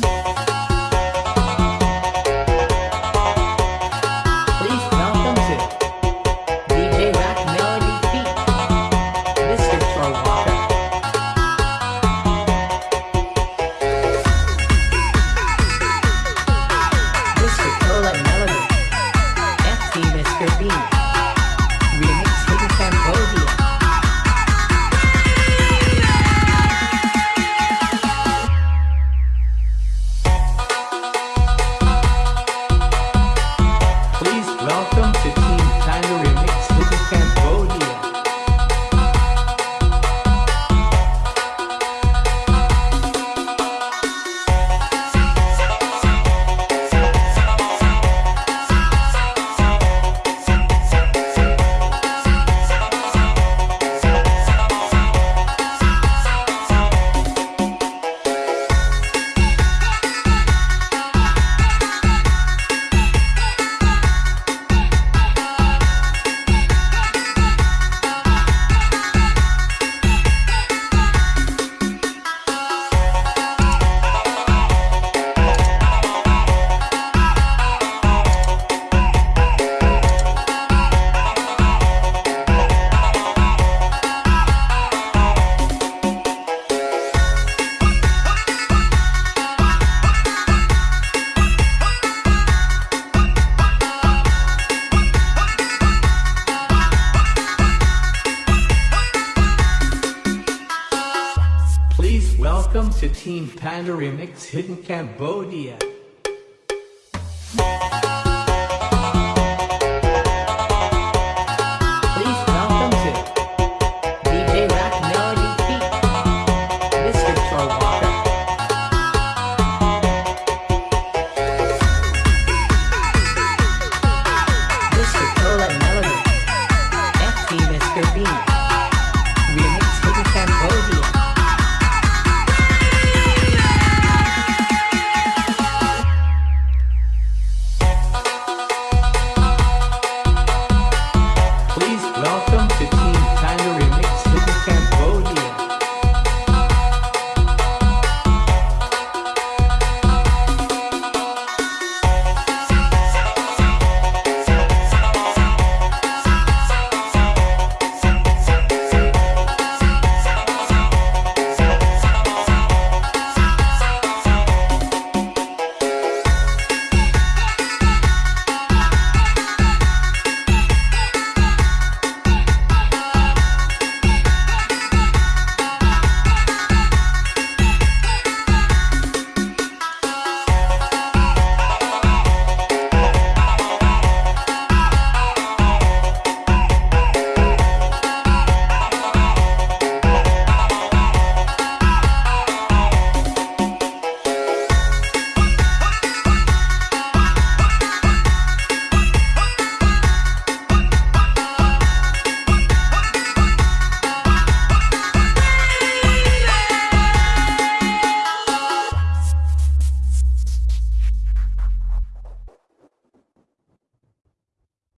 Please welcome to Team Panda Remix Hidden Cambodia.